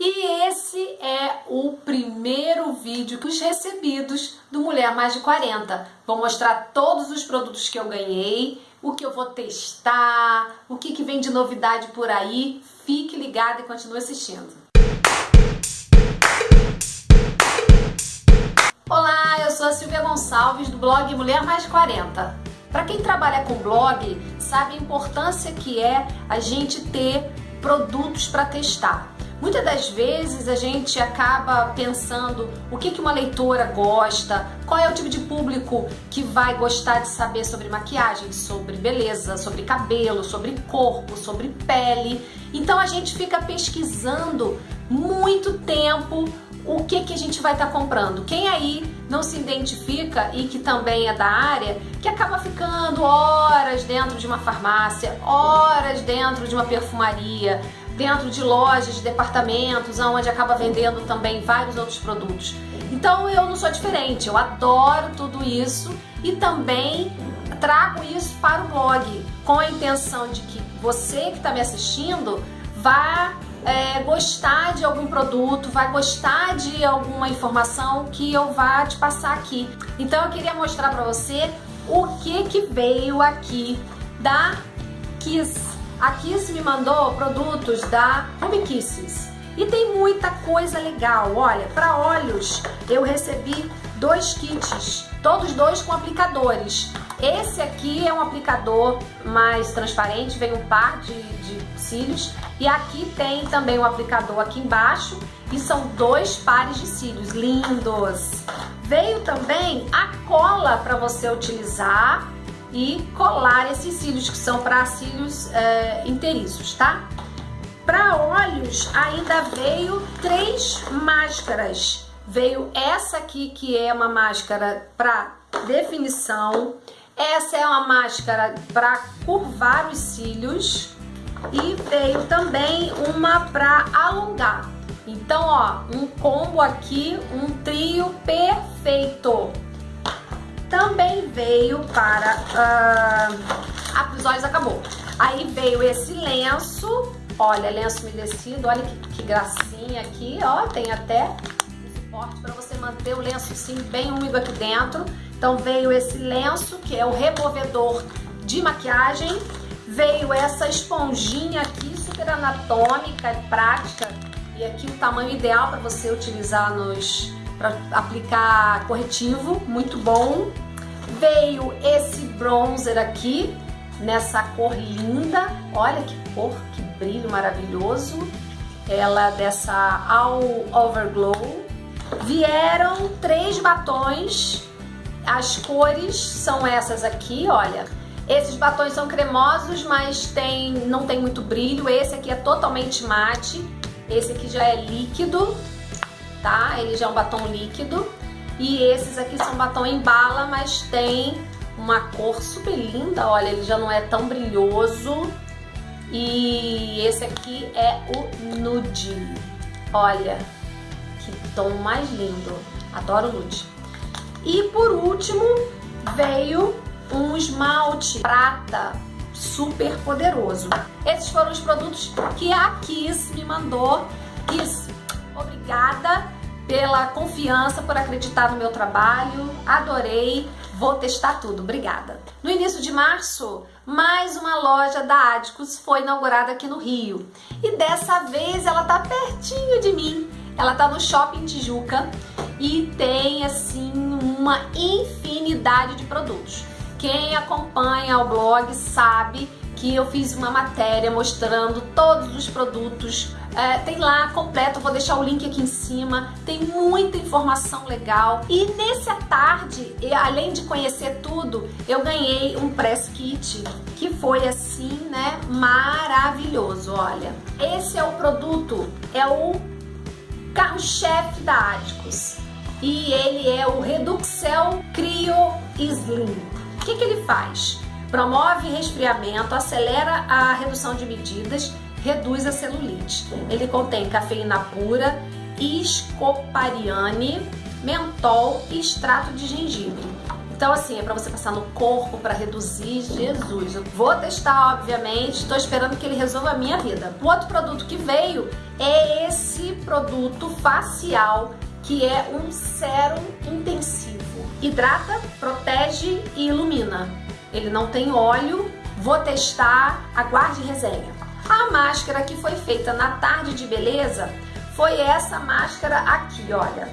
E esse é o primeiro vídeo dos recebidos do Mulher Mais de 40. Vou mostrar todos os produtos que eu ganhei, o que eu vou testar, o que, que vem de novidade por aí. Fique ligado e continue assistindo. Olá, eu sou a Silvia Gonçalves do blog Mulher Mais de 40. Para quem trabalha com blog, sabe a importância que é a gente ter produtos para testar. Muitas das vezes a gente acaba pensando o que, que uma leitora gosta, qual é o tipo de público que vai gostar de saber sobre maquiagem, sobre beleza, sobre cabelo, sobre corpo, sobre pele. Então a gente fica pesquisando muito tempo o que, que a gente vai estar tá comprando. Quem aí não se identifica e que também é da área, que acaba ficando horas dentro de uma farmácia, horas dentro de uma perfumaria, dentro de lojas, de departamentos, onde acaba vendendo também vários outros produtos. Então eu não sou diferente, eu adoro tudo isso e também trago isso para o blog com a intenção de que você que está me assistindo vá é, gostar de algum produto, vai gostar de alguma informação que eu vá te passar aqui. Então eu queria mostrar para você o que que veio aqui da Kiss a Kiss me mandou produtos da Home Kisses. E tem muita coisa legal. Olha, para olhos eu recebi dois kits, todos dois com aplicadores. Esse aqui é um aplicador mais transparente, vem um par de, de cílios. E aqui tem também um aplicador aqui embaixo e são dois pares de cílios, lindos. Veio também a cola para você utilizar e colar esses cílios que são para cílios é, inteiriços, tá? Para olhos ainda veio três máscaras. Veio essa aqui que é uma máscara para definição, essa é uma máscara para curvar os cílios e veio também uma para alongar. Então, ó, um combo aqui, um trio perfeito também veio para... Ah, os olhos acabou. Aí veio esse lenço, olha, lenço umedecido, olha que, que gracinha aqui, ó, tem até suporte para você manter o lenço sim bem úmido aqui dentro. Então veio esse lenço, que é o removedor de maquiagem, veio essa esponjinha aqui, super anatômica e prática, e aqui o tamanho ideal para você utilizar nos para aplicar corretivo, muito bom. Veio esse bronzer aqui, nessa cor linda, olha que cor, que brilho maravilhoso. Ela dessa All Over Glow. Vieram três batons, as cores são essas aqui, olha. Esses batons são cremosos, mas tem, não tem muito brilho. Esse aqui é totalmente mate. Esse aqui já é líquido tá? Ele já é um batom líquido. E esses aqui são batom em bala, mas tem uma cor super linda, olha, ele já não é tão brilhoso. E esse aqui é o nude. Olha, que tom mais lindo. Adoro nude. E por último, veio um esmalte prata super poderoso. Esses foram os produtos que a Kiss me mandou. Kiss, Obrigada pela confiança, por acreditar no meu trabalho. Adorei. Vou testar tudo. Obrigada. No início de março, mais uma loja da Adicus foi inaugurada aqui no Rio. E dessa vez ela tá pertinho de mim. Ela tá no Shopping Tijuca e tem assim uma infinidade de produtos. Quem acompanha o blog sabe que eu fiz uma matéria mostrando todos os produtos. É, tem lá completo, vou deixar o link aqui em cima. Tem muita informação legal. E nessa tarde, além de conhecer tudo, eu ganhei um press kit que foi assim, né, maravilhoso. Olha, esse é o produto, é o carro-chefe da Aticus. E ele é o Reduxel Cryo Slim. O que, que ele faz? Promove resfriamento, acelera a redução de medidas, reduz a celulite. Ele contém cafeína pura, escopariane, mentol e extrato de gengibre. Então, assim, é para você passar no corpo para reduzir. Jesus, eu vou testar, obviamente. Estou esperando que ele resolva a minha vida. O outro produto que veio é esse produto facial que é um sérum intensivo. Hidrata, protege e ilumina. Ele não tem óleo. Vou testar. Aguarde resenha. A máscara que foi feita na tarde de beleza foi essa máscara aqui, olha.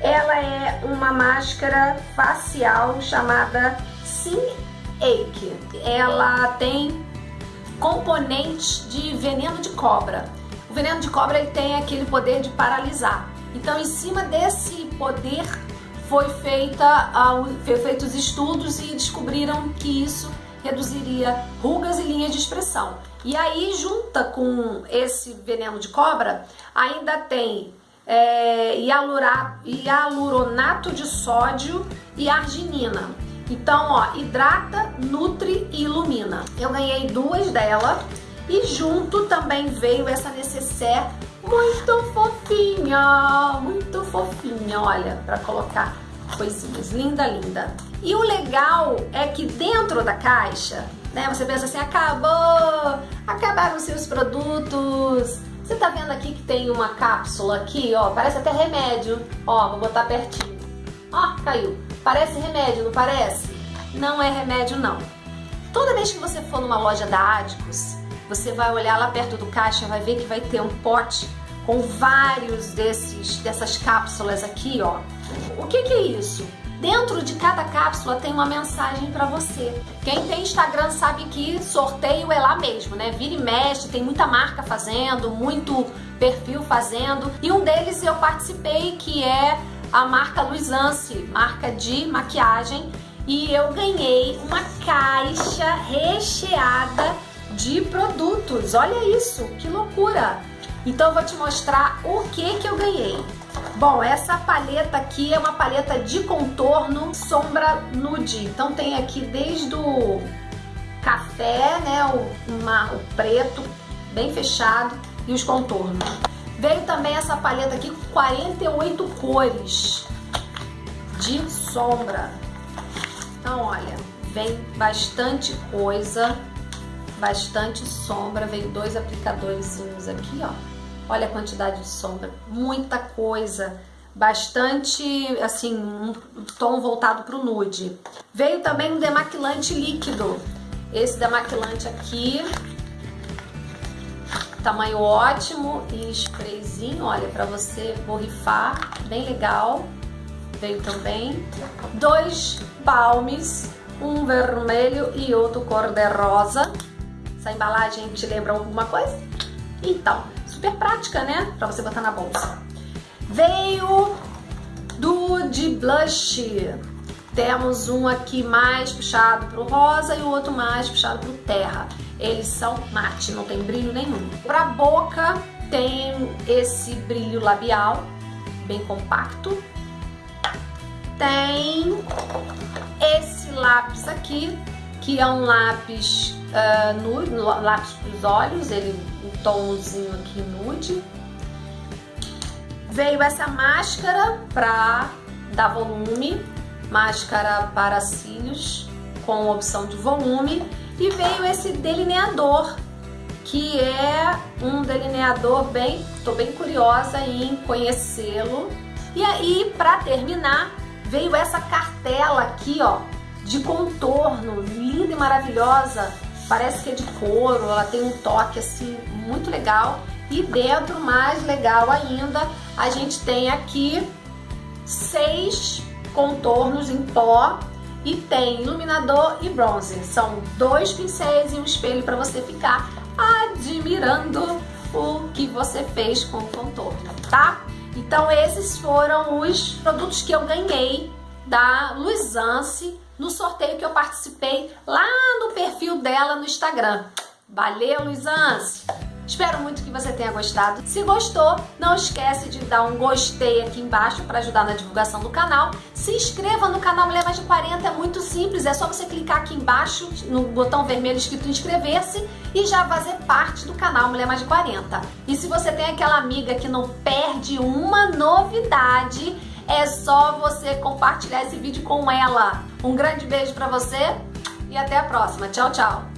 Ela é uma máscara facial chamada Sim Ake. Ela tem componentes de veneno de cobra. O veneno de cobra ele tem aquele poder de paralisar. Então, em cima desse poder foi feita foi feitos estudos e descobriram que isso reduziria rugas e linhas de expressão. E aí, junta com esse veneno de cobra, ainda tem é, hialuronato de sódio e arginina. Então, ó, hidrata, nutre e ilumina. Eu ganhei duas dela e junto também veio essa necessaire muito fofinha, muito fofinha, olha, para colocar coisinhas, linda, linda. E o legal é que dentro da caixa, né, você pensa assim, acabou, acabaram seus produtos, você tá vendo aqui que tem uma cápsula aqui, ó, parece até remédio. Ó, vou botar pertinho. Ó, caiu. Parece remédio, não parece? Não é remédio, não. Toda vez que você for numa loja da Adicos, você vai olhar lá perto do caixa, vai ver que vai ter um pote com vários desses dessas cápsulas aqui, ó. O que, que é isso? Dentro de cada cápsula tem uma mensagem para você. Quem tem Instagram sabe que sorteio é lá mesmo, né? Vira e mexe, tem muita marca fazendo, muito perfil fazendo. E um deles eu participei que é a marca Luizance, marca de maquiagem. E eu ganhei uma caixa recheada de produtos. Olha isso, que loucura! Então eu vou te mostrar o que que eu ganhei. Bom, essa paleta aqui é uma paleta de contorno sombra nude. Então tem aqui desde o café, né, o, uma, o preto bem fechado e os contornos. Veio também essa paleta aqui com 48 cores de sombra. Então, olha, vem bastante coisa, bastante sombra. Veio dois aplicadorzinhos aqui, ó Olha a quantidade de sombra, muita coisa, bastante, assim, um tom voltado para o nude. Veio também um demaquilante líquido. Esse demaquilante aqui, tamanho ótimo e sprayzinho, olha, para você borrifar, bem legal. Veio também dois balmes, um vermelho e outro cor-de-rosa. Essa embalagem te lembra alguma coisa? Então, super prática, né? Pra você botar na bolsa. Veio do de blush. Temos um aqui mais puxado pro rosa e o outro mais puxado pro terra. Eles são mate, não tem brilho nenhum. Pra boca tem esse brilho labial, bem compacto. Tem esse lápis aqui, que é um lápis uh, nude, lápis para os olhos, ele um tomzinho aqui nude. Veio essa máscara para dar volume, máscara para cílios com opção de volume e veio esse delineador que é um delineador bem, tô bem curiosa em conhecê-lo. E aí, para terminar, veio essa cartela aqui, ó, de contorno, linda e maravilhosa, parece que é de couro, ela tem um toque assim muito legal. E dentro, mais legal ainda, a gente tem aqui seis contornos em pó e tem iluminador e bronzer. São dois pincéis e um espelho para você ficar admirando o que você fez com o contorno, tá? Então esses foram os produtos que eu ganhei da Luizance no sorteio que eu participei lá no perfil dela no Instagram. Valeu, Luizance! Espero muito que você tenha gostado. Se gostou, não esquece de dar um gostei aqui embaixo para ajudar na divulgação do canal. Se inscreva no canal Mulher Mais de 40, é muito simples, é só você clicar aqui embaixo no botão vermelho escrito inscrever-se e já fazer parte do canal Mulher Mais de 40. E se você tem aquela amiga que não perde uma novidade, É só você compartilhar esse vídeo com ela. Um grande beijo para você e até a próxima. Tchau, tchau.